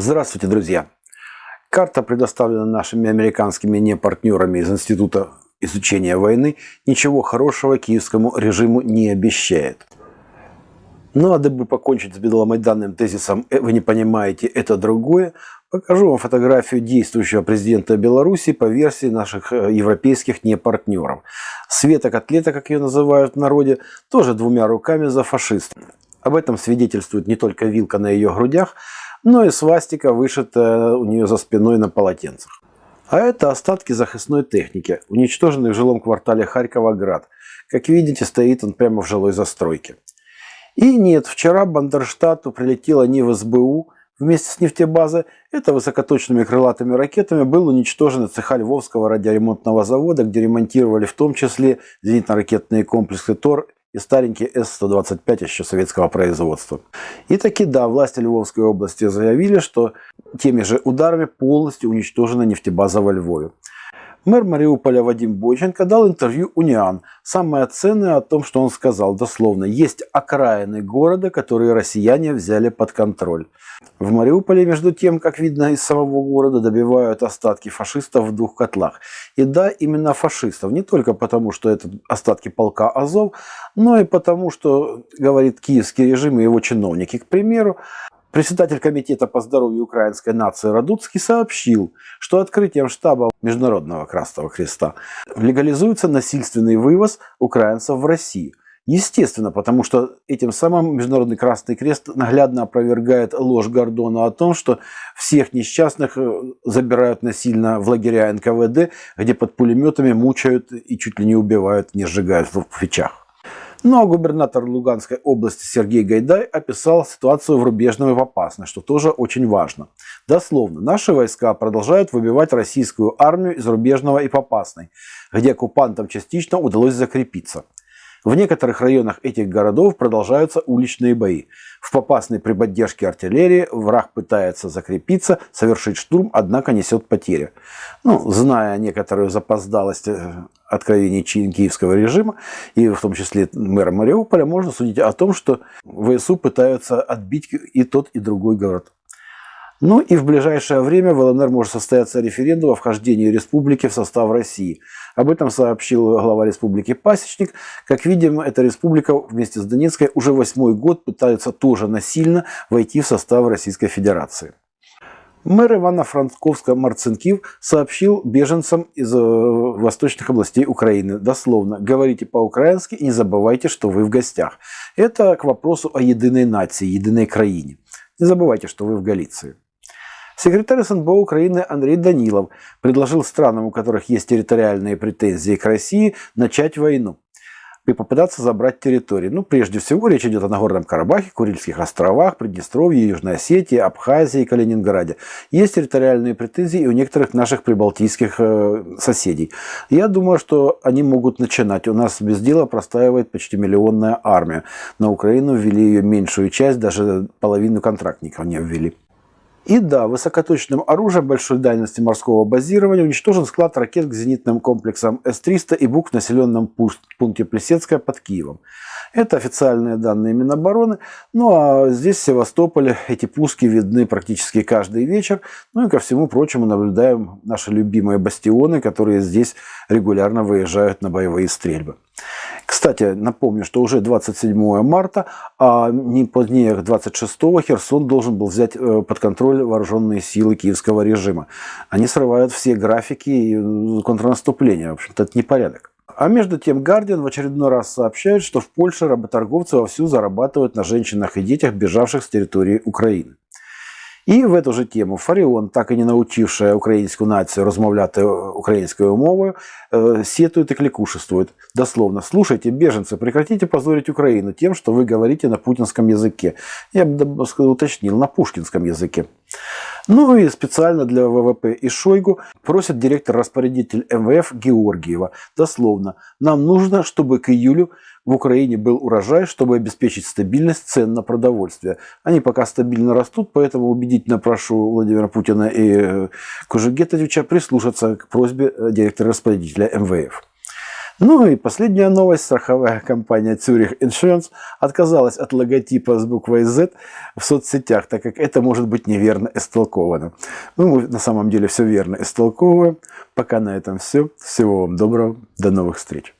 Здравствуйте, друзья! Карта, предоставлена нашими американскими непартнерами из Института изучения войны, ничего хорошего киевскому режиму не обещает. Ну а дабы покончить с бедломайданным тезисом «Э, «Вы не понимаете, это другое», покажу вам фотографию действующего президента Беларуси по версии наших э, европейских непартнеров. Света Котлета, как ее называют в народе, тоже двумя руками за фашистов. Об этом свидетельствует не только вилка на ее грудях, но и свастика вышитая у нее за спиной на полотенцах. А это остатки захисной техники, уничтоженной в жилом квартале Харькова-Град. Как видите, стоит он прямо в жилой застройке. И нет, вчера Бандерштату прилетела не в СБУ вместе с нефтебазой, это высокоточными крылатыми ракетами был уничтожен цеха Львовского радиоремонтного завода, где ремонтировали в том числе зенитно-ракетные комплексы ТОР и старенький С-125 еще советского производства. И таки да, власти Львовской области заявили, что теми же ударами полностью уничтожена нефтебаза во Львове. Мэр Мариуполя Вадим Бойченко дал интервью Униан. Самое ценное о том, что он сказал дословно. Есть окраины города, которые россияне взяли под контроль. В Мариуполе, между тем, как видно из самого города, добивают остатки фашистов в двух котлах. И да, именно фашистов. Не только потому, что это остатки полка Азов, но и потому, что, говорит киевский режим и его чиновники. К примеру, Председатель Комитета по здоровью украинской нации Радуцкий сообщил, что открытием штаба Международного Красного Креста легализуется насильственный вывоз украинцев в Россию. Естественно, потому что этим самым Международный Красный Крест наглядно опровергает ложь Гордона о том, что всех несчастных э, забирают насильно в лагеря НКВД, где под пулеметами мучают и чуть ли не убивают, не сжигают в печах. Ну а губернатор Луганской области Сергей Гайдай описал ситуацию в Рубежном и в Попасной, что тоже очень важно. Дословно, наши войска продолжают выбивать российскую армию из Рубежного и Попасной, где оккупантам частично удалось закрепиться. В некоторых районах этих городов продолжаются уличные бои. В Попасной при поддержке артиллерии враг пытается закрепиться, совершить штурм, однако несет потери. Ну, зная некоторую запоздалость откровений киевского режима, и в том числе мэра Мариуполя, можно судить о том, что ВСУ пытаются отбить и тот, и другой город. Ну и в ближайшее время в ЛНР может состояться референдум о вхождении республики в состав России. Об этом сообщил глава республики Пасечник. Как видим, эта республика вместе с Донецкой уже восьмой год пытается тоже насильно войти в состав Российской Федерации. Мэр Ивано-Франковска Марцинкив сообщил беженцам из э, восточных областей Украины дословно «Говорите по-украински и не забывайте, что вы в гостях». Это к вопросу о единой нации, единой краине. Не забывайте, что вы в Галиции. Секретарь СНБО Украины Андрей Данилов предложил странам, у которых есть территориальные претензии к России, начать войну и попытаться забрать территории. Ну, прежде всего, речь идет о Нагорном Карабахе, Курильских островах, Приднестровье, Южной Осетии, Абхазии, Калининграде. Есть территориальные претензии и у некоторых наших прибалтийских э, соседей. Я думаю, что они могут начинать. У нас без дела простаивает почти миллионная армия. На Украину ввели ее меньшую часть, даже половину контрактников не ввели. И да, высокоточным оружием большой дальности морского базирования уничтожен склад ракет к зенитным комплексам С-300 и БУК в населенном пункте Плесецкая под Киевом. Это официальные данные Минобороны. Ну а здесь, в Севастополе, эти пуски видны практически каждый вечер. Ну и ко всему прочему наблюдаем наши любимые бастионы, которые здесь регулярно выезжают на боевые стрельбы. Кстати, напомню, что уже 27 марта, а не позднее 26 Херсон должен был взять э, под контроль вооруженные силы киевского режима. Они срывают все графики э, контрнаступления. В общем-то, это непорядок. А между тем, Гардиан в очередной раз сообщает, что в Польше работорговцы вовсю зарабатывают на женщинах и детях, бежавших с территории Украины. І в эту же тему Фаріон, так і не научившая українську націю розмовляти українською мовою, сетует и кликушествует. Дословно, слушайте, беженцы, прекратите позорить Украину тем, что вы говорите на путинском языке. Я бы уточнил, на пушкинском языке. Ну и специально для ВВП и Шойгу просит директор-распорядитель МВФ Георгиева. Дословно, нам нужно, чтобы к июлю в Украине был урожай, чтобы обеспечить стабильность цен на продовольствие. Они пока стабильно растут, поэтому убедительно прошу Владимира Путина и э, Кужугетовича прислушаться к просьбе э, директора-распорядителя МВФ. Ну и последняя новость. Страховая компания Zurich Insurance отказалась от логотипа с буквой Z в соцсетях, так как это может быть неверно истолковано. Ну, мы на самом деле все верно истолковываем. Пока на этом все. Всего вам доброго. До новых встреч.